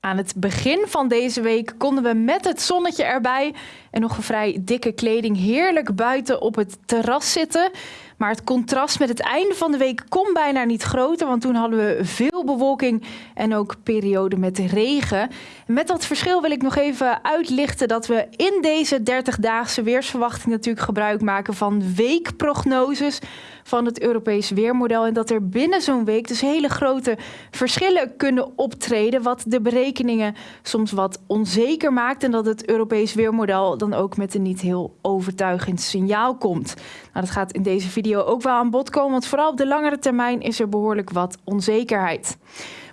Aan het begin van deze week konden we met het zonnetje erbij en nog een vrij dikke kleding heerlijk buiten op het terras zitten. Maar het contrast met het einde van de week kon bijna niet groter, want toen hadden we veel bewolking en ook perioden met regen. Met dat verschil wil ik nog even uitlichten dat we in deze 30-daagse weersverwachting natuurlijk gebruik maken van weekprognoses van het Europees weermodel. En dat er binnen zo'n week dus hele grote verschillen kunnen optreden, wat de berekeningen soms wat onzeker maakt. En dat het Europees weermodel dan ook met een niet heel overtuigend signaal komt. Nou, dat gaat in deze video ook wel aan bod komen, want vooral op de langere termijn is er behoorlijk wat onzekerheid.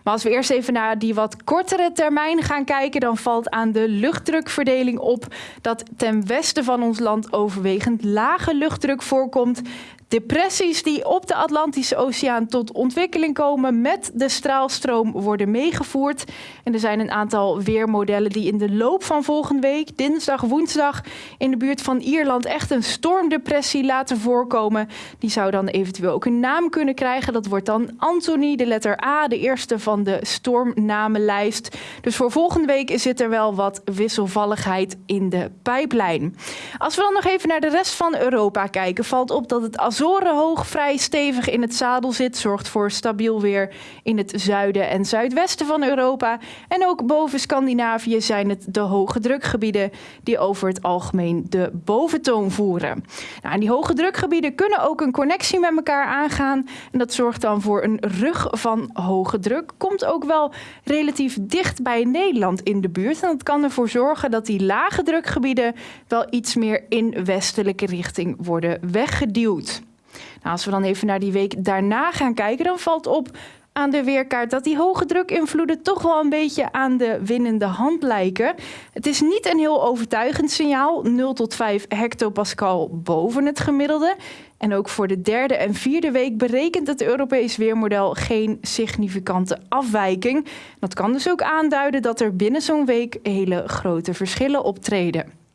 Maar als we eerst even naar die wat kortere termijn gaan kijken, dan valt aan de luchtdrukverdeling op dat ten westen van ons land overwegend lage luchtdruk voorkomt. Depressies die op de Atlantische Oceaan tot ontwikkeling komen met de straalstroom worden meegevoerd. En er zijn een aantal weermodellen die in de loop van volgende week, dinsdag, woensdag, in de buurt van Ierland echt een stormdepressie laten voorkomen. Die zou dan eventueel ook een naam kunnen krijgen. Dat wordt dan Anthony, de letter A, de eerste van de stormnamenlijst. Dus voor volgende week zit er wel wat wisselvalligheid in de pijplijn. Als we dan nog even naar de rest van Europa kijken, valt op dat het als hoog vrij stevig in het zadel zit, zorgt voor stabiel weer in het zuiden en zuidwesten van Europa. En ook boven Scandinavië zijn het de hoge drukgebieden die over het algemeen de boventoon voeren. Nou, en die hoge drukgebieden kunnen ook een connectie met elkaar aangaan. En dat zorgt dan voor een rug van hoge druk. Komt ook wel relatief dicht bij Nederland in de buurt. En dat kan ervoor zorgen dat die lage drukgebieden wel iets meer in westelijke richting worden weggeduwd. Nou, als we dan even naar die week daarna gaan kijken, dan valt op aan de weerkaart dat die hoge drukinvloeden toch wel een beetje aan de winnende hand lijken. Het is niet een heel overtuigend signaal, 0 tot 5 hectopascal boven het gemiddelde. En ook voor de derde en vierde week berekent het Europees Weermodel geen significante afwijking. Dat kan dus ook aanduiden dat er binnen zo'n week hele grote verschillen optreden.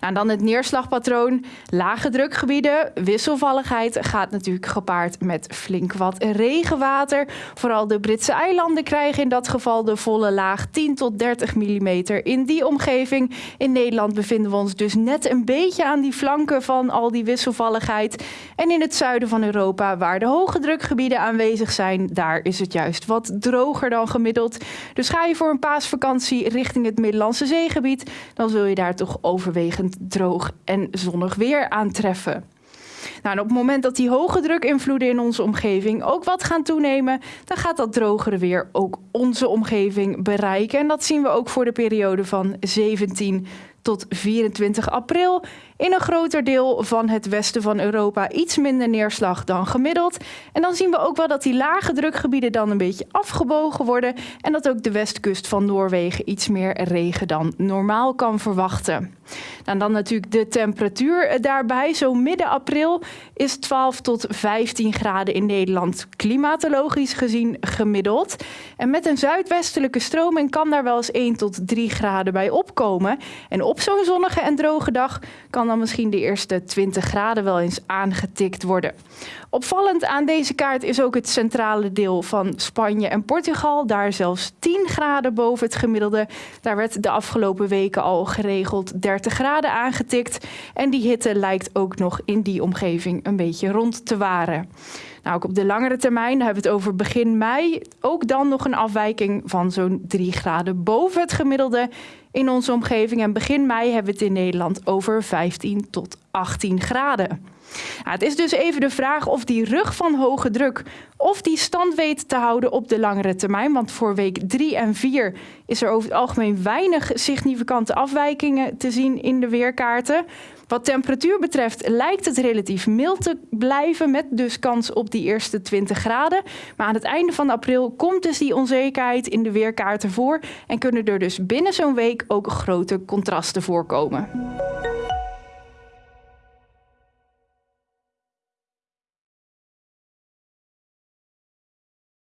Nou, dan het neerslagpatroon. Lage drukgebieden, wisselvalligheid gaat natuurlijk gepaard met flink wat regenwater. Vooral de Britse eilanden krijgen in dat geval de volle laag 10 tot 30 mm. In die omgeving in Nederland bevinden we ons dus net een beetje aan die flanken van al die wisselvalligheid. En in het zuiden van Europa, waar de hoge drukgebieden aanwezig zijn, daar is het juist wat droger dan gemiddeld. Dus ga je voor een paasvakantie richting het Middellandse zeegebied, dan zul je daar toch overwegend droog en zonnig weer aantreffen. Nou, op het moment dat die hoge drukinvloeden in onze omgeving ook wat gaan toenemen, dan gaat dat drogere weer ook onze omgeving bereiken. En dat zien we ook voor de periode van 17 tot 24 april. In een groter deel van het westen van Europa iets minder neerslag dan gemiddeld. En dan zien we ook wel dat die lage drukgebieden dan een beetje afgebogen worden. En dat ook de westkust van Noorwegen iets meer regen dan normaal kan verwachten. Nou, dan natuurlijk de temperatuur daarbij. Zo midden april is 12 tot 15 graden in Nederland klimatologisch gezien gemiddeld. En met een zuidwestelijke stroming kan daar wel eens 1 tot 3 graden bij opkomen. En op zo'n zonnige en droge dag kan dan misschien de eerste 20 graden wel eens aangetikt worden. Opvallend aan deze kaart is ook het centrale deel van Spanje en Portugal. Daar zelfs 10 graden boven het gemiddelde. Daar werd de afgelopen weken al geregeld 30 graden aangetikt. En die hitte lijkt ook nog in die omgeving een beetje rond te waren. Nou, ook op de langere termijn, hebben we het over begin mei, ook dan nog een afwijking van zo'n 3 graden boven het gemiddelde in onze omgeving. En begin mei hebben we het in Nederland over 15 tot 18 graden. Nou, het is dus even de vraag of die rug van hoge druk of die stand weet te houden op de langere termijn. Want voor week 3 en 4 is er over het algemeen weinig significante afwijkingen te zien in de weerkaarten. Wat temperatuur betreft lijkt het relatief mild te blijven met dus kans op die eerste 20 graden. Maar aan het einde van april komt dus die onzekerheid in de weerkaarten voor en kunnen er dus binnen zo'n week ook grote contrasten voorkomen.